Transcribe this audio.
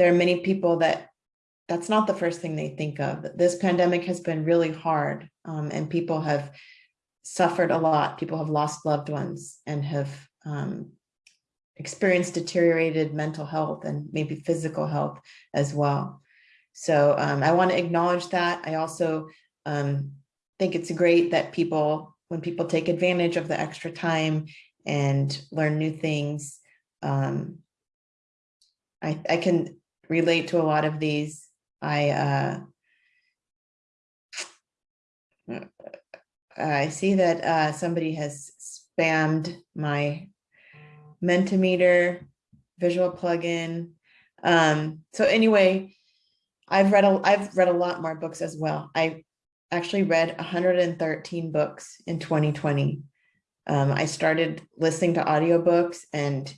there are many people that that's not the first thing they think of. This pandemic has been really hard um, and people have suffered a lot. People have lost loved ones and have um, experienced deteriorated mental health and maybe physical health as well. So um, I want to acknowledge that. I also um, think it's great that people, when people take advantage of the extra time and learn new things, um, I, I can relate to a lot of these. I uh, I see that uh, somebody has spammed my Mentimeter visual plugin. Um, so anyway, I've read a I've read a lot more books as well. I actually read 113 books in 2020. Um, I started listening to audiobooks and